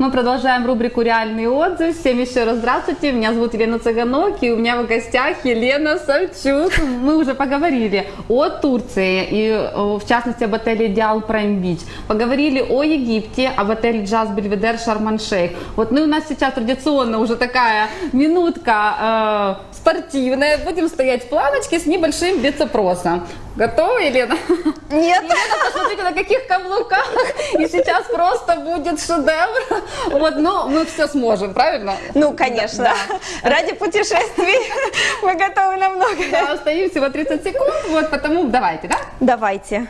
Мы продолжаем рубрику «Реальный отзыв». Всем еще раз здравствуйте. Меня зовут Елена Цыганок, и у меня в гостях Елена Савчук. Мы уже поговорили о Турции, и в частности об отеле «Идеал Прайм Бич». Поговорили о Египте, об отеле «Джаз Бельведер Шарман-Шейх». Вот, ну у нас сейчас традиционно уже такая минутка э, спортивная. Будем стоять в планочке с небольшим бицепросом. Готова, Елена? Нет. Елена, посмотрите, на каких каблуках. И сейчас просто будет шедевр. Вот, ну, мы все сможем, правильно? Ну, конечно. Да. Ради путешествий мы готовы на многое. Да, остаются всего 30 секунд, вот, потому давайте, да? Давайте.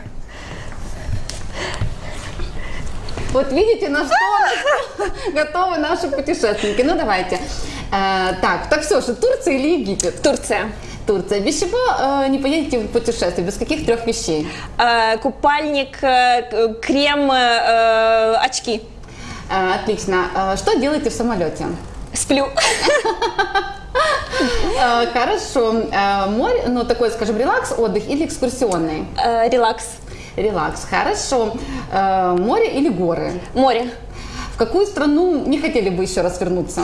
Вот видите, на что готовы наши путешественники. Ну, давайте. Э, так, так все же, Турция или Египет? Турция. Турция. Без чего э, не поедете в путешествие? Без каких трех вещей? Э, купальник, э, крем, э, очки. Э, отлично. Э, что делаете в самолете? Сплю. Э, хорошо. Э, море, ну такой, скажем, релакс, отдых или экскурсионный? Э, релакс. Релакс. Хорошо. Э, море или горы? Море. В какую страну не хотели бы еще раз вернуться?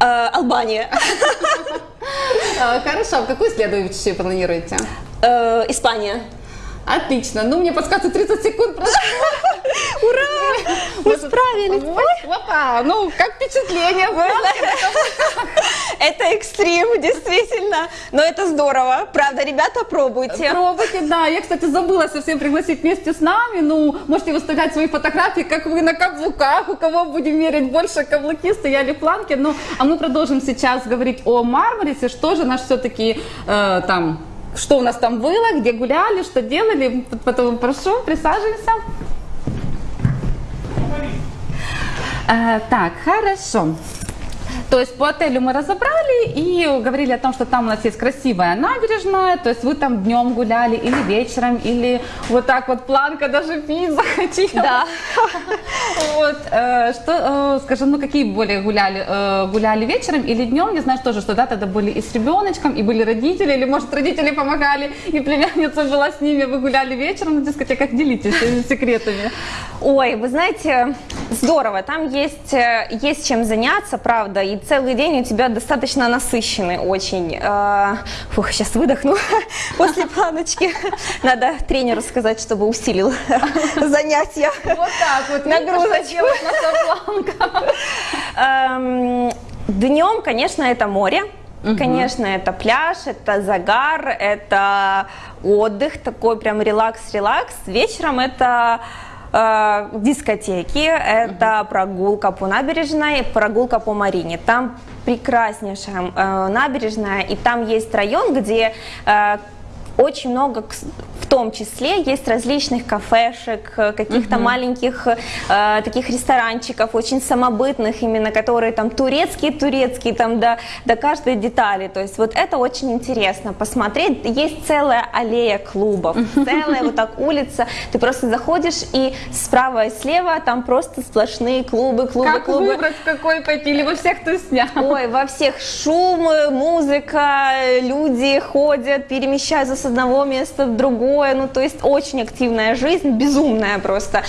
Э, Албания. Э, Хорошо, а в какую следующую планируете? Э, Испания. Отлично. Ну, мне подсказывают 30 секунд. прошло. Мы справились. Опа, ну, как впечатление? Это экстрим, действительно. Но это здорово. Правда, ребята, пробуйте. Пробуйте, да. Я, кстати, забыла совсем пригласить вместе с нами. Ну, можете выставлять свои фотографии, как вы на каблуках, у кого будем мерить больше каблуки, стояли планки. Ну, а мы продолжим сейчас говорить о Мармарисе. Что же наш все-таки э, там, что у нас там было, где гуляли, что делали. Потом прошу, присаживайся. Э, так, хорошо. То есть по отелю мы разобрали и говорили о том, что там у нас есть красивая набережная, то есть вы там днем гуляли или вечером, или вот так вот планка даже пить захотела. Да. Вот, э, что, э, скажем, ну какие более гуляли, э, гуляли вечером или днем? Я знаю тоже, что да, тогда были и с ребеночком, и были родители, или может родители помогали, и племянница была с ними, вы гуляли вечером на дискотеках, делитесь секретами. Ой, вы знаете, здорово. Там есть, есть чем заняться, правда, и целый день у тебя достаточно насыщенный очень. Э, Фух, сейчас выдохну после планочки. Надо тренеру сказать, чтобы усилил занятия. Вот так вот. Нагрузочку. Днем, конечно, это море. Конечно, это пляж, это загар, это отдых, такой прям релакс-релакс. Вечером это э, дискотеки, это прогулка по набережной, прогулка по Марине. Там прекраснейшая э, набережная, и там есть район, где э, очень много, в том числе, есть различных кафешек, э, каких-то маленьких э, таких ресторанчиков, очень самобытных именно, которые там турецкие-турецкие, там до, до каждой детали. То есть вот это очень интересно посмотреть. Есть целая аллея клубов, целая вот так улица. Ты просто заходишь и справа и слева там просто сплошные клубы, клубы, Как клубы. выбрать, в какой пойти? Или во всех ты снял? Ой, во всех шум, музыка, люди ходят, перемещаются с одного места в другое. Ну, то есть очень активная жизнь, безумная просто.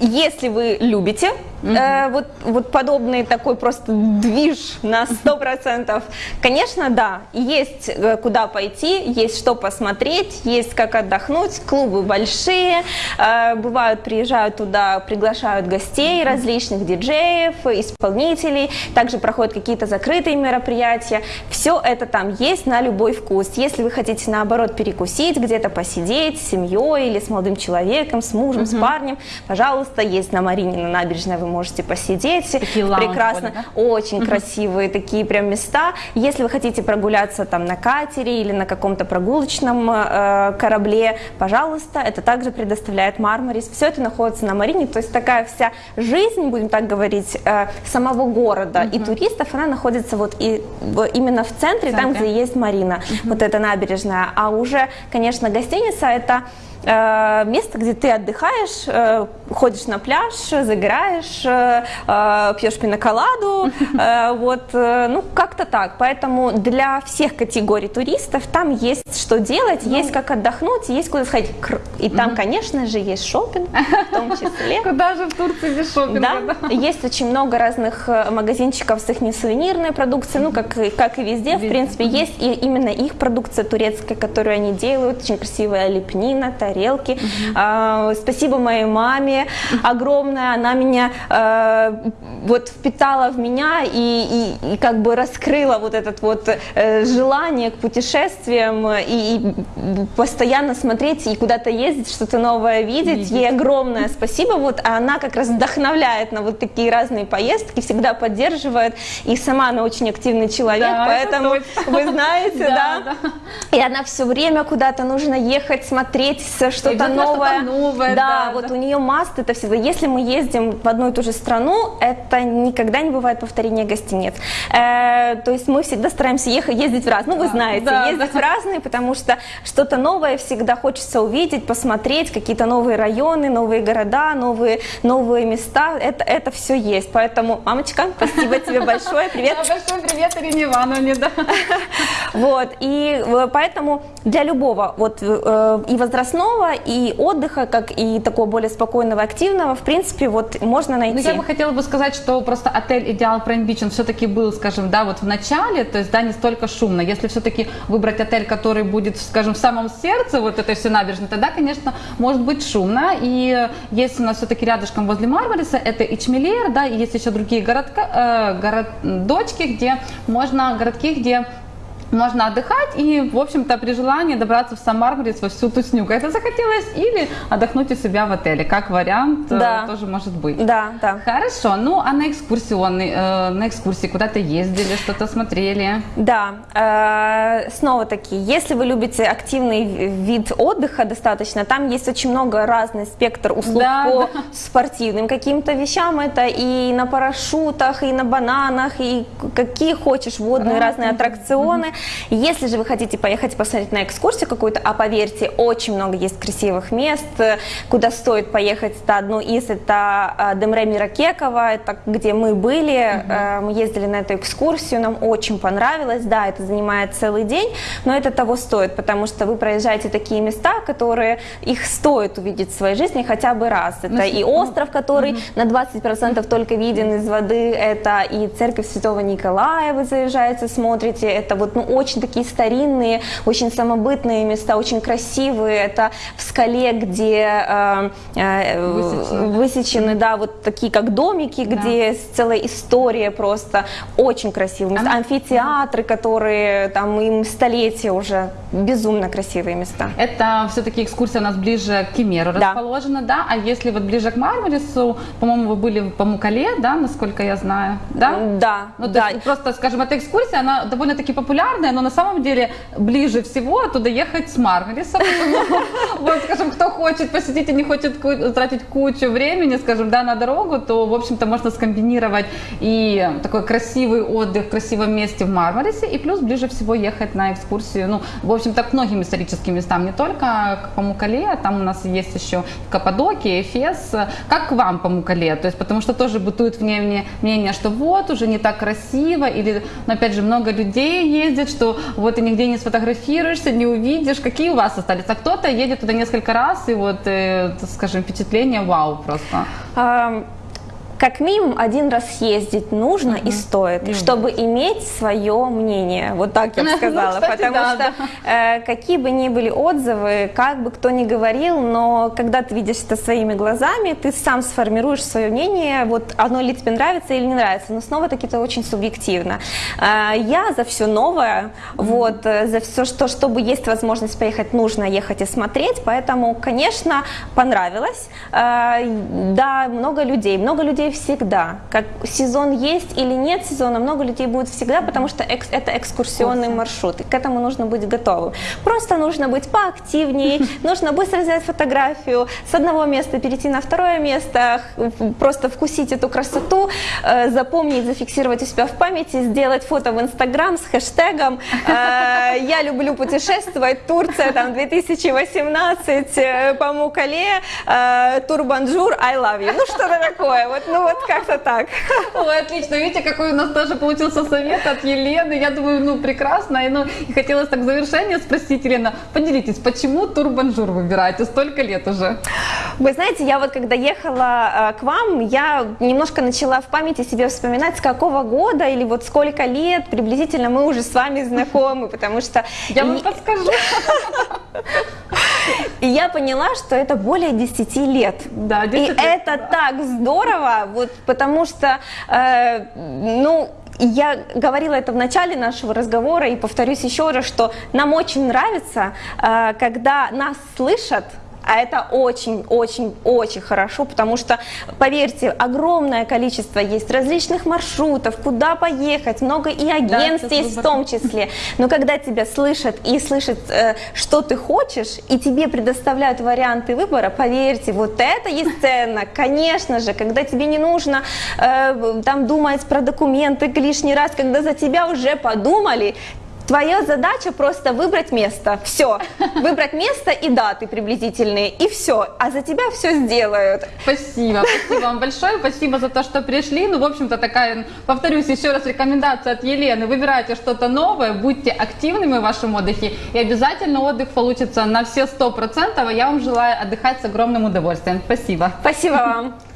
Если вы любите э, вот, вот подобный такой просто движ на 100%, конечно, да, есть э, куда пойти, есть что посмотреть, есть как отдохнуть, клубы большие, э, бывают, приезжают туда, приглашают гостей, различных диджеев, исполнителей, также проходят какие-то закрытые мероприятия, все это там есть на любой вкус. Если вы хотите, наоборот, перекусить, где-то посидеть с семьей или с молодым человеком, с мужем, с парнем, пожалуйста, есть на Марине, на набережной вы можете посидеть. Такие Прекрасно, были, очень красивые такие прям места. Если вы хотите прогуляться там на катере или на каком-то прогулочном э, корабле, пожалуйста, это также предоставляет Мармарис. Все это находится на Марине, то есть такая вся жизнь, будем так говорить, э, самого города и туристов, она находится вот и в- именно в центре, там, центре. где есть Марина, вот эта набережная. А уже, конечно, гостиница это место, где ты отдыхаешь, э, ходишь на пляж, загораешь, э, э, пьешь пиноколаду, э, вот, э, ну, как-то так. Поэтому для всех категорий туристов там есть что делать, ну, есть как отдохнуть, есть куда сходить. И там, конечно же, есть шопинг, в том числе. Куда же в Турции без шопинга? Да, есть очень много разных э, магазинчиков с их несувенирной продукцией, ну, как, как и везде, в принципе, есть и именно их продукция турецкая, которую они делают, очень красивая лепнина, тарелки. А, спасибо моей маме огромное, она меня э, вот впитала в меня и, и, и как бы раскрыла вот это вот э, желание к путешествиям и, и постоянно смотреть и куда-то ездить, что-то новое видеть. видеть. Ей огромное спасибо, вот, а она как раз вдохновляет на вот такие разные поездки, всегда поддерживает, и сама она очень активный человек, да, поэтому вы знаете, да, да? И она все время куда-то нужно ехать, смотреть что-то новое. новое. Да, да вот да. у нее маст это всего. Если мы ездим в одну и ту же страну, это никогда не бывает повторения гостиниц. Э, то есть мы всегда стараемся ехать, ездить в разные, ну вы знаете, да, ездить да. в разные, потому что что-то новое всегда хочется увидеть, посмотреть, какие-то новые районы, новые города, новые, новые места. Это, это все есть. Поэтому, мамочка, спасибо тебе большое. Привет. Да, большой привет Ирине Ивановне. Да. Вот, и э, поэтому для любого, вот э, и возрастного, и отдыха, как и такого более спокойного, активного, в принципе, вот можно найти. Ну, я бы хотела бы сказать, что просто отель Идеал Прайм Бич, он все-таки был, скажем, да, вот в начале, то есть, да, не столько шумно. Если все-таки выбрать отель, который будет, скажем, в самом сердце вот этой всей набережной, тогда, конечно, может быть шумно. И есть у нас все-таки рядышком возле Мармариса, это Ичмелер, да, и есть еще другие городка, э, городочки, где можно, городки, где можно отдыхать и, в общем-то, при желании добраться в Сан-Мармарис во всю тусню, это захотелось, или отдохнуть у себя в отеле, как вариант, э, да. тоже может быть. Да, да. Хорошо, ну а на экскурсионный, э, на экскурсии куда-то ездили, что-то смотрели? Да, э, снова таки, если вы любите активный вид отдыха достаточно, там есть очень много разный спектр услуг да, по да. спортивным каким-то вещам, это и на парашютах, и на бананах, и какие хочешь водные да. разные аттракционы. Если же вы хотите поехать посмотреть на экскурсию какую-то, а поверьте, очень много есть красивых мест, куда стоит поехать, это одно из, это а, Демре Миракекова, это где мы были, угу. мы ездили на эту экскурсию, нам очень понравилось, да, это занимает целый день, но это того стоит, потому что вы проезжаете такие места, которые их стоит увидеть в своей жизни хотя бы раз. Это ну, и остров, который угу. на 20% только виден из воды, это и церковь Святого Николая вы заезжаете, смотрите, это вот ну, очень такие старинные, очень самобытные места, очень красивые. Это в скале, где э, э, высечены. высечены, да, вот такие как домики, да. где целая история просто очень красивые места. Амфитеатры, которые там им столетия уже безумно красивые места. Это все-таки экскурсия у нас ближе к Кемеру да. расположена, да? А если вот ближе к Мармарису, по-моему, вы были в Памукале, да, насколько я знаю, да? Да. Ну, да. просто, скажем, эта экскурсия, она довольно-таки популярная, но на самом деле ближе всего туда ехать с Маргарисом. Вот, скажем, кто хочет посетить и не хочет тратить кучу времени, скажем, да, на дорогу, то, в общем-то, можно скомбинировать и такой красивый отдых в красивом месте в Мармарисе, и плюс ближе всего ехать на экскурсию, ну, в общем-то, к многим историческим местам, не только к Памукале, а там у нас есть еще Каппадокия, Эфес. Как к вам Памукале? То есть, потому что тоже бытует мнение, мнение, что вот, уже не так красиво, или, но, опять же, много людей ездят, что вот ты нигде не сфотографируешься, не увидишь. Какие у вас остались? А кто-то едет туда несколько раз, и вот, э, скажем, впечатление вау просто. Как минимум один раз съездить нужно угу. и стоит, угу. чтобы иметь свое мнение. Вот так я бы сказала. ну, кстати, Потому да, что да. Э, какие бы ни были отзывы, как бы кто ни говорил, но когда ты видишь это своими глазами, ты сам сформируешь свое мнение, вот оно ли тебе нравится или не нравится. Но снова таки это очень субъективно. Э, я за все новое, угу. вот, э, за все, что, чтобы есть возможность поехать, нужно ехать и смотреть. Поэтому, конечно, понравилось. Э, да, много людей. Много людей всегда. Как сезон есть или нет сезона, много людей будет всегда, потому что экс, это экскурсионный маршрут, и к этому нужно быть готовым. Просто нужно быть поактивнее, нужно быстро взять фотографию, с одного места перейти на второе место, просто вкусить эту красоту, э, запомнить, зафиксировать у себя в памяти, сделать фото в Инстаграм с хэштегом э, «Я люблю путешествовать, Турция, там, 2018, э, Памуккале, Турбонжур, I love you». Ну, что-то такое, вот, ну, вот как-то так. Ой, отлично. Видите, какой у нас тоже получился совет от Елены. Я думаю, ну, прекрасно. И, ну, и хотелось так в завершение спросить, Елена, поделитесь, почему Турбонжур выбираете столько лет уже? Вы знаете, я вот когда ехала э, к вам, я немножко начала в памяти себе вспоминать, с какого года или вот сколько лет приблизительно мы уже с вами знакомы, потому что... Я вам подскажу. И я поняла, что это более 10 лет. Да, 10 И лет, это да. так здорово, вот, потому что, э, ну, я говорила это в начале нашего разговора и повторюсь еще раз, что нам очень нравится, э, когда нас слышат, а это очень-очень-очень хорошо, потому что, поверьте, огромное количество есть различных маршрутов, куда поехать, много и агентств сейчас есть в том числе. Но когда тебя слышат и слышат, э, что ты хочешь, и тебе предоставляют варианты выбора, поверьте, вот это есть ценно, конечно же, когда тебе не нужно э, там думать про документы лишний раз, когда за тебя уже подумали, Твоя задача просто выбрать место. Все. Выбрать место и даты приблизительные. И все. А за тебя все сделают. Спасибо, спасибо вам большое, спасибо за то, что пришли. Ну, в общем-то, такая, повторюсь еще раз, рекомендация от Елены. Выбирайте что-то новое, будьте активными в вашем отдыхе, и обязательно отдых получится на все сто процентов. А я вам желаю отдыхать с огромным удовольствием. Спасибо. Спасибо вам.